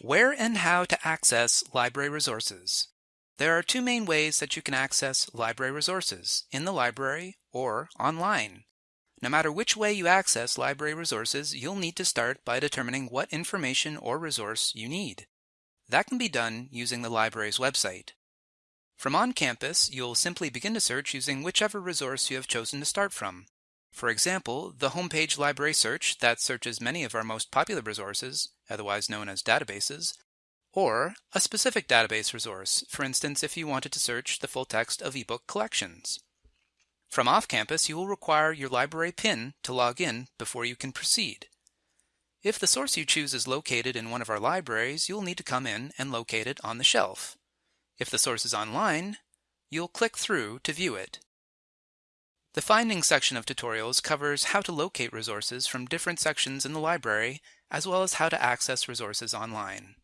Where and how to access library resources. There are two main ways that you can access library resources, in the library or online. No matter which way you access library resources, you'll need to start by determining what information or resource you need. That can be done using the library's website. From on campus, you'll simply begin to search using whichever resource you have chosen to start from. For example, the homepage library search that searches many of our most popular resources, otherwise known as databases, or a specific database resource, for instance, if you wanted to search the full text of ebook collections. From off-campus, you will require your library PIN to log in before you can proceed. If the source you choose is located in one of our libraries, you'll need to come in and locate it on the shelf. If the source is online, you'll click through to view it. The Findings section of tutorials covers how to locate resources from different sections in the library, as well as how to access resources online.